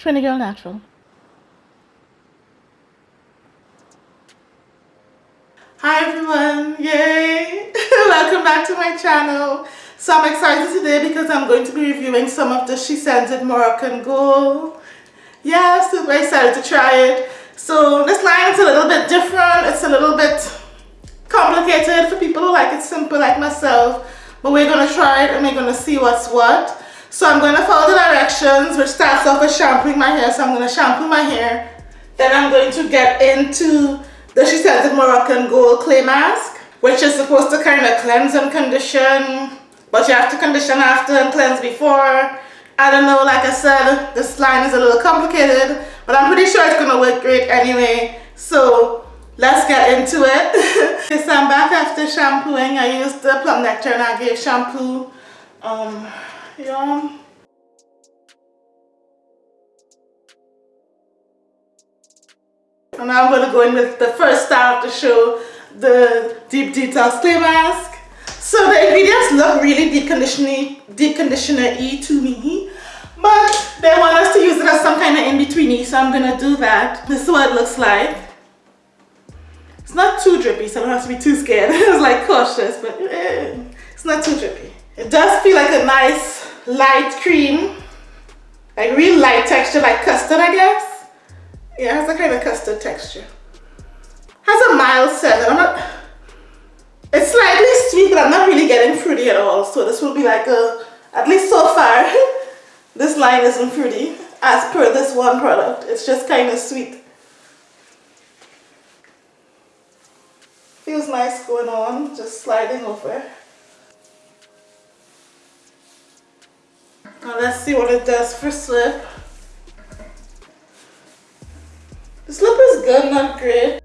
Trini Girl Natural. Hi everyone, yay! Welcome back to my channel. So I'm excited today because I'm going to be reviewing some of the SheScentIt Moroccan Gold. Yeah, super excited to try it. So this line is a little bit different. It's a little bit complicated for people who like it simple like myself. But we're going to try it and we're going to see what's what. So I'm going to follow the directions which starts off with shampooing my hair. So I'm going to shampoo my hair. Then I'm going to get into the SheScentIt Moroccan Gold Clay Mask which is supposed to kind of cleanse and condition but you have to condition after and cleanse before. I don't know, like I said, this line is a little complicated but I'm pretty sure it's going to work great anyway. So let's get into it. okay, so I'm back after shampooing. I used the Plum Nectar and Agave shampoo. Um, And now I'm going to go in with the first star of the show, the Deep Detox Clay Mask. So the ingredients look really deep conditioner-y to me. But they want us to use it as some kind of in-betweeny, so I'm going to do that. This is what it looks like. It's not too drippy, so I don't have to be too scared. it's like cautious, but eh, it's not too drippy. It does feel like a nice light cream. Like real light texture, like custard, I guess. Yeah, it has a kind of custard texture. Has a mild scent. I'm not, it's slightly sweet, but I'm not really getting fruity at all. So this will be like a, at least so far, this line isn't fruity as per this one product. It's just kind of sweet. Feels nice going on, just sliding over. Now let's see what it does for slip. The slip is good, not great.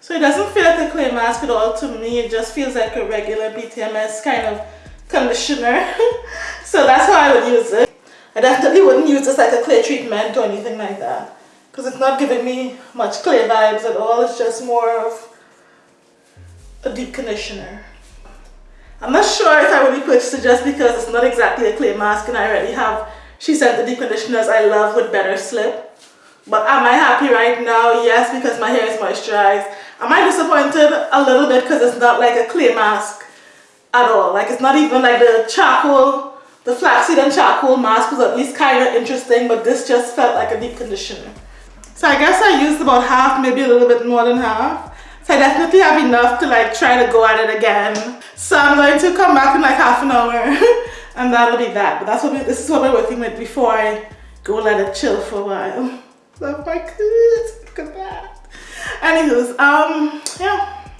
So it doesn't feel like a clay mask at all to me. It just feels like a regular BTMS kind of conditioner. so that's how I would use it. I definitely wouldn't use this like a clay treatment or anything like that. Because it's not giving me much clay vibes at all. It's just more of a deep conditioner. I'm not sure if I would be purchased just because it's not exactly a clay mask and I already have She Said the deep conditioners I love with better slip. But am I happy right now? Yes, because my hair is moisturized. Am I disappointed? A little bit because it's not like a clay mask at all. Like it's not even like the charcoal, the flaxseed and charcoal mask was at least kind of interesting, but this just felt like a deep conditioner. So I guess I used about half, maybe a little bit more than half. So I definitely have enough to like try to go at it again. So I'm going to come back in like half an hour and that'll be that. But that's what we, this is what we're working with before I go let it chill for a while. Love my kids. Look at that. Anywho's, um, yeah.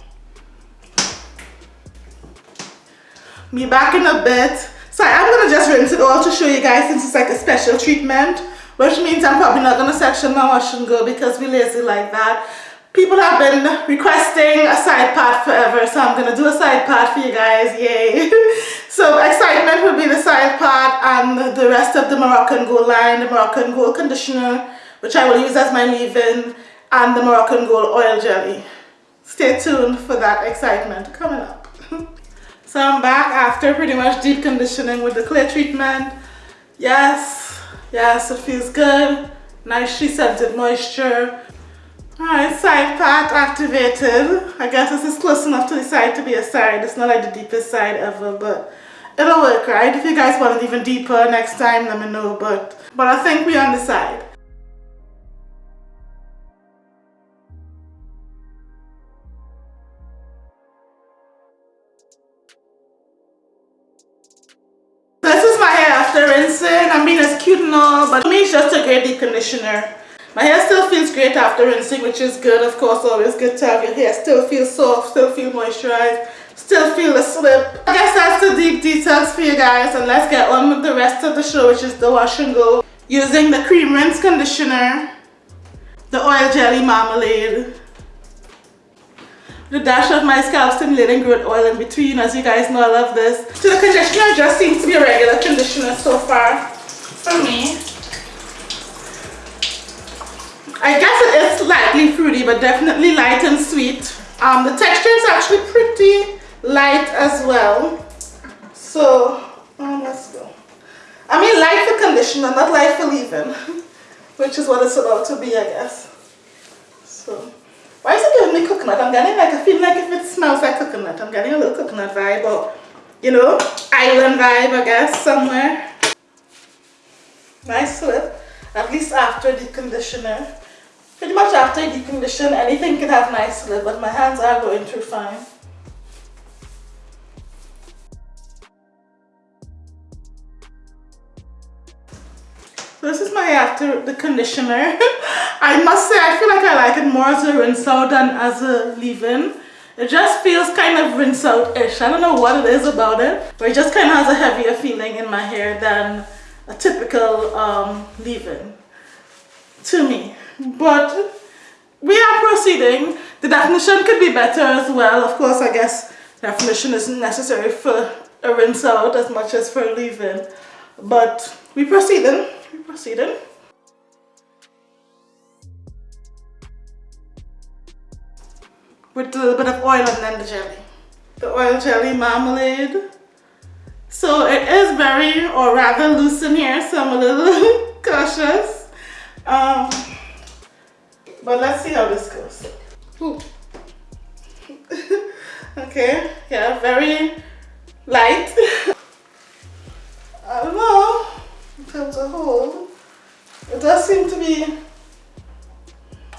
Me back in a bit. So I'm gonna just rinse it all to show you guys since it's like a special treatment, which means I'm probably not gonna section my wash and go because we lazy like that. People have been requesting a side part forever, so I'm gonna do a side part for you guys, yay. so excitement will be the side part and the rest of the Moroccan Gold line, the Moroccan Gold conditioner, which I will use as my leave-in and the Moroccan Gold Oil Jelly. Stay tuned for that excitement coming up. so I'm back after pretty much deep conditioning with the clay treatment. Yes, yes, it feels good. Nicely scented moisture. Alright, side part activated. I guess this is close enough to the side to be a side. It's not like the deepest side ever, but it'll work, right? If you guys want it even deeper next time, let me know. But, but I think we're on the side. This is my hair after rinsing. I mean, it's cute and all, but to me, it's just a great deep conditioner. My hair still feels great after rinsing, which is good. Of course, always good to have your hair still feel soft, still feel moisturized, still feel the slip. I guess that's the deep details for you guys. And let's get on with the rest of the show, which is the wash and go. Using the cream rinse conditioner, the oil jelly marmalade, the dash of my scalp stimulating growth oil in between as you guys know I love this so the conditioner just seems to be a regular conditioner so far for me I guess it is slightly fruity but definitely light and sweet um, the texture is actually pretty light as well so um, let's go I mean light for conditioner, not light for leave-in, which is what it's about to be, I guess. So, why is it giving me coconut? I'm getting like, I feel like if it smells like coconut, I'm getting a little coconut vibe or, you know, island vibe, I guess, somewhere. Nice slip, at least after the conditioner. Pretty much after the condition, anything can have nice slip, but my hands are going through fine. this is my after the conditioner. I must say I feel like I like it more as a rinse out than as a leave-in. It just feels kind of rinse out-ish. I don't know what it is about it, but it just kind of has a heavier feeling in my hair than a typical um, leave-in to me. But we are proceeding. The definition could be better as well. Of course, I guess definition isn't necessary for a rinse out as much as for a leave-in. But we proceeding we proceeding. With a little bit of oil and then the jelly. The oil jelly marmalade. So it is very, or rather loose in here, so I'm a little cautious. Um, but let's see how this goes. okay, yeah, very light. I don't know in terms of hold. It does seem to be,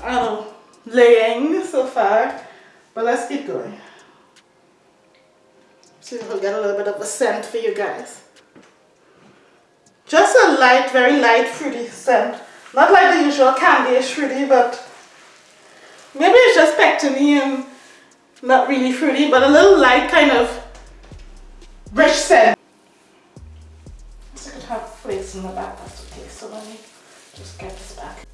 I don't know, laying so far, but let's keep going. See if we'll get a little bit of a scent for you guys. Just a light, very light fruity scent. Not like the usual candy-ish fruity, but maybe it's just pectiny and not really fruity, but a little light kind of rich scent. I could have flakes in the back, that's okay. So let me just get this back.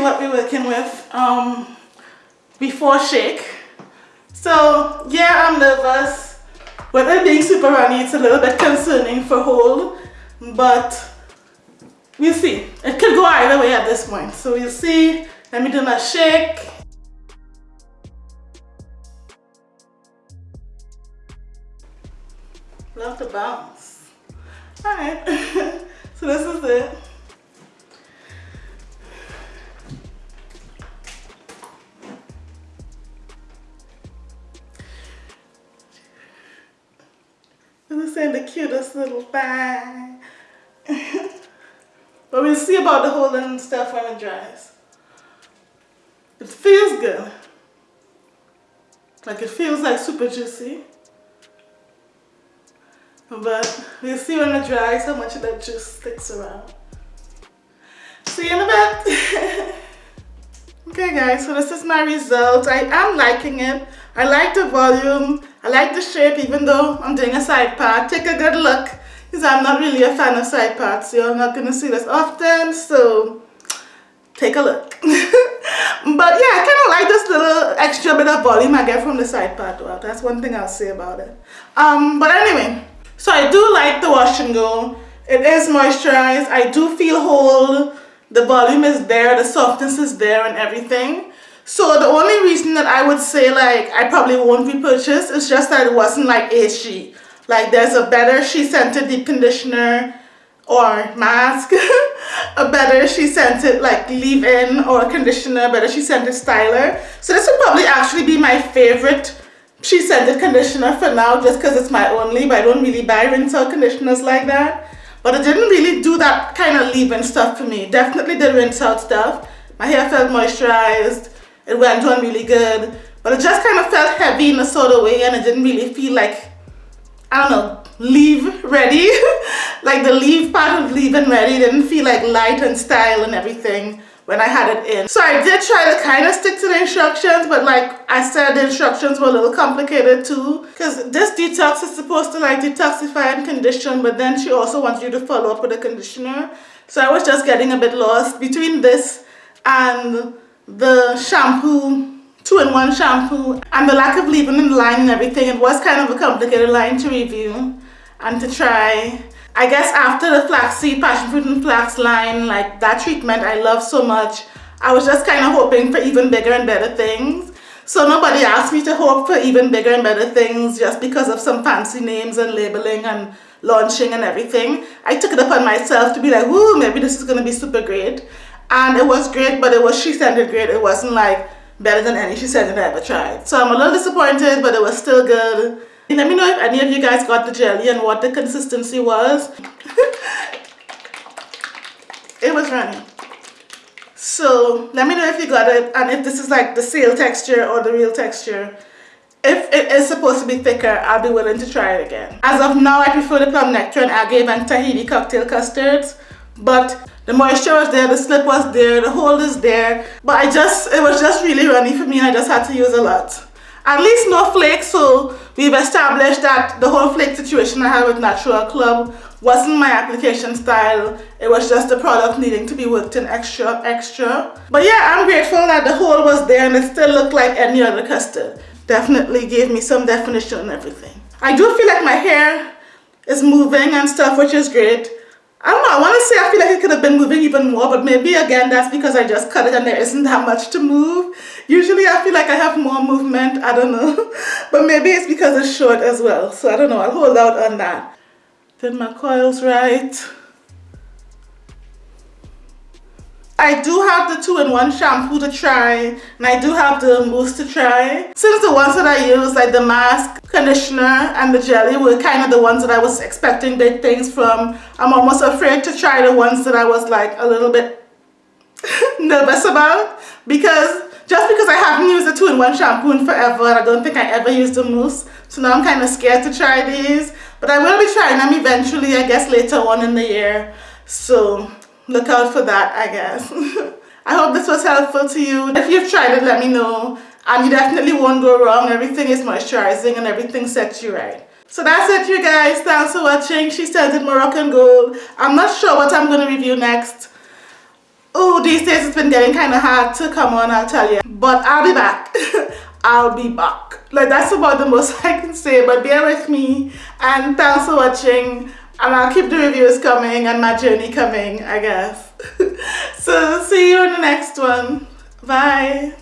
What we're working with um, before shake. So yeah, I'm nervous. With it being super runny, it's a little bit concerning for hold, but we'll see. It could go either way at this point. So we'll see. Let me do my shake. Love the bounce. Alright, so this is it. Send the cutest little thing. but we'll see about the whole stuff when it dries. It feels good. Like it feels like super juicy. But we'll see when it dries how much of that juice sticks around. See you in a bit. okay guys, so this is my result. I am liking it. I like the volume. I like the shape even though I'm doing a side part. Take a good look because I'm not really a fan of side parts. You're not going to see this often. So take a look. but yeah, I kind of like this little extra bit of volume I get from the side part. Well, that's one thing I'll say about it. Um, but anyway, so I do like the wash and go. It is moisturized. I do feel whole. The volume is there. The softness is there and everything. So the only reason that I would say like I probably won't repurchase is just that it wasn't like HG. Like there's a better SheScentIt deep conditioner or mask, a better SheScentIt like leave-in or conditioner, better SheScentIt styler. So this would probably actually be my favorite SheScentIt conditioner for now just because it's my only, but I don't really buy rinse out conditioners like that. But it didn't really do that kind of leave-in stuff for me. Definitely the rinse out stuff. My hair felt moisturized it went on really good but it just kind of felt heavy in a sort of way and it didn't really feel like I don't know leave ready like the leave part of leave and ready didn't feel like light and style and everything when I had it in. So I did try to kind of stick to the instructions, but like I said, the instructions were a little complicated too. Because this detox is supposed to like detoxify and condition, but then she also wants you to follow up with a conditioner. So I was just getting a bit lost between this and the shampoo, two-in-one shampoo, and the lack of leaving in the line and everything. It was kind of a complicated line to review and to try. I guess after the flaxseed, passion fruit and flax line, like that treatment I love so much, I was just kind of hoping for even bigger and better things. So nobody asked me to hope for even bigger and better things just because of some fancy names and labeling and launching and everything. I took it upon myself to be like, whoo, maybe this is going to be super great. And it was great, but it was SheScentIt great. It wasn't like better than any SheScentIt I ever tried. So I'm a little disappointed, but it was still good. Let me know if any of you guys got the jelly and what the consistency was. it was runny. So let me know if you got it and if this is like the seal texture or the real texture. If it is supposed to be thicker, I'll be willing to try it again. As of now, I prefer the plum nectar and agave and Tahiti cocktail custards. But the moisture was there, the slip was there, the hold is there. But I just, it was just really runny for me and I just had to use a lot. At least no flakes so we've established that the whole flake situation I had with Natural Club wasn't my application style. It was just the product needing to be worked in extra extra. But yeah I'm grateful that the whole was there and it still looked like any other custard. Definitely gave me some definition and everything. I do feel like my hair is moving and stuff which is great I don't know, I want to say I feel like it could have been moving even more, but maybe again that's because I just cut it and there isn't that much to move. Usually I feel like I have more movement, I don't know. But maybe it's because it's short as well, so I don't know, I'll hold out on that. Did my coils right. I do have the two-in-one shampoo to try and I do have the mousse to try. Since the ones that I use like the mask, conditioner and the jelly were kind of the ones that I was expecting big things from, I'm almost afraid to try the ones that I was like a little bit nervous about. Because just because I haven't used the two-in-one shampoo in forever and I don't think I ever used the mousse so now I'm kind of scared to try these. But I will be trying them eventually I guess later on in the year. So look out for that I guess. I hope this was helpful to you. If you've tried it, let me know. And you definitely won't go wrong. Everything is moisturizing and everything sets you right. So that's it you guys. Thanks for watching. SheScentIt Moroccan Gold. I'm not sure what I'm going to review next. Oh, these days it's been getting kind of hard to come on, I'll tell you. But I'll be back. I'll be back. Like that's about the most I can say. But bear with me. And thanks for watching and I'll keep the reviews coming and my journey coming I guess. So see you in the next one. Bye